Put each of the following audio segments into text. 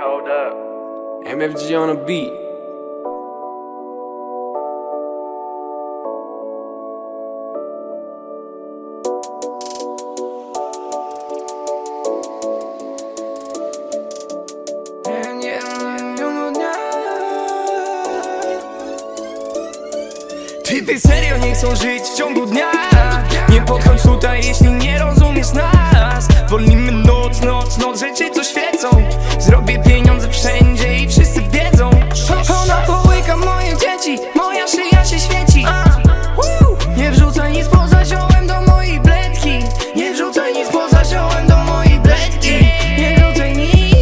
hold up. MFG on a beat. Typy serio nie chcą żyć w ciągu dnia Nie podchodź tutaj, jeśli nie rozumiesz nas Nie wrzucaj nic poza ziołem do mojej bledki. Nie wrzucaj nic poza ziołem do mojej bledki. Nie wrzucaj nic.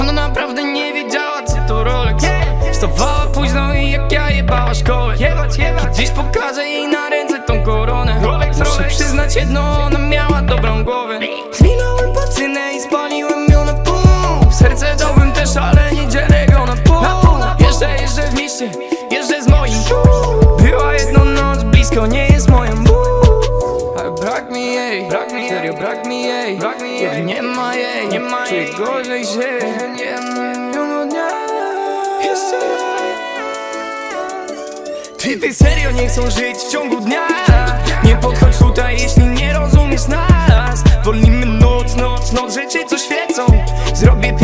Ona naprawdę nie wiedziała co to Rolex. Wstawała późno i jak ja jebała szkołę. Dziś pokażę jej na ręce tą koronę. Muszę przyznać jedno, ona miała dobrą głowę brak mi jej. Brak mi Serio brak mi jej. Brak mi Kiedy nie ma jej. Nie ma Czuję gorzej się Nie ma dnia Jeszcze Tweety serio nie chcą żyć w ciągu dnia. Nie podchodź tutaj jeśli nie rozumiesz nas. Wolnimy noc, noc, noc Rzeczy co świecą. Zrobię